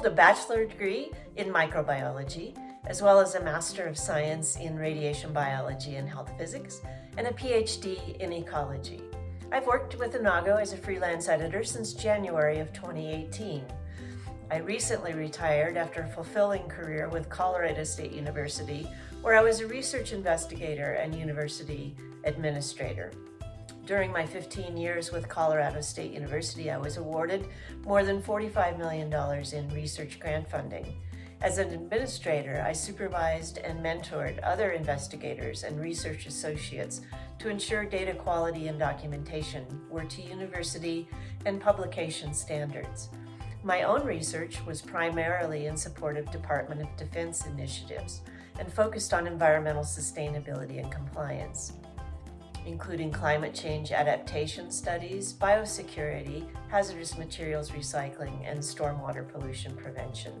hold a bachelor degree in microbiology, as well as a Master of Science in Radiation Biology and Health Physics, and a PhD in Ecology. I've worked with Enago as a freelance editor since January of 2018. I recently retired after a fulfilling career with Colorado State University, where I was a research investigator and university administrator. During my 15 years with Colorado State University, I was awarded more than $45 million in research grant funding. As an administrator, I supervised and mentored other investigators and research associates to ensure data quality and documentation were to university and publication standards. My own research was primarily in support of Department of Defense initiatives and focused on environmental sustainability and compliance including climate change adaptation studies, biosecurity, hazardous materials recycling, and stormwater pollution prevention.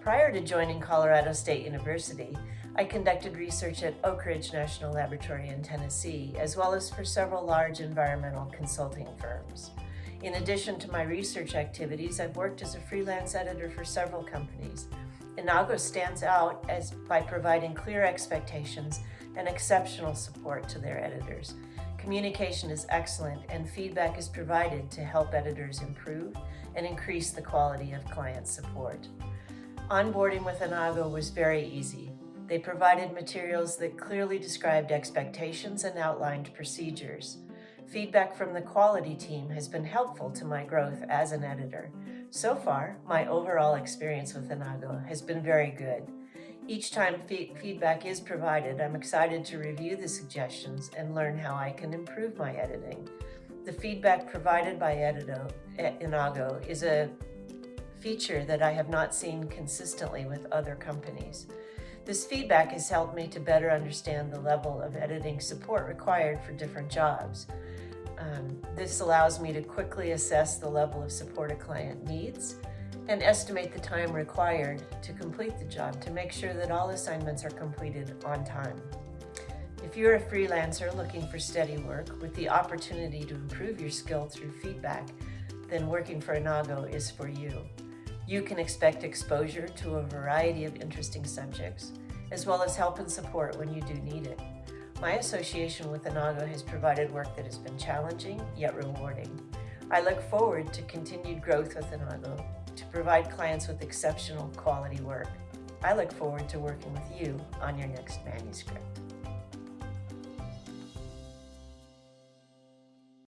Prior to joining Colorado State University, I conducted research at Oak Ridge National Laboratory in Tennessee, as well as for several large environmental consulting firms. In addition to my research activities, I've worked as a freelance editor for several companies. Enago stands out as by providing clear expectations and exceptional support to their editors. Communication is excellent and feedback is provided to help editors improve and increase the quality of client support. Onboarding with Enago was very easy. They provided materials that clearly described expectations and outlined procedures. Feedback from the quality team has been helpful to my growth as an editor. So far, my overall experience with Enago has been very good. Each time feedback is provided, I'm excited to review the suggestions and learn how I can improve my editing. The feedback provided by Edito, Enago is a feature that I have not seen consistently with other companies. This feedback has helped me to better understand the level of editing support required for different jobs. Um, this allows me to quickly assess the level of support a client needs and estimate the time required to complete the job to make sure that all assignments are completed on time. If you're a freelancer looking for steady work with the opportunity to improve your skill through feedback, then working for Enago is for you. You can expect exposure to a variety of interesting subjects, as well as help and support when you do need it. My association with Enago has provided work that has been challenging, yet rewarding. I look forward to continued growth with Enago to provide clients with exceptional quality work. I look forward to working with you on your next manuscript.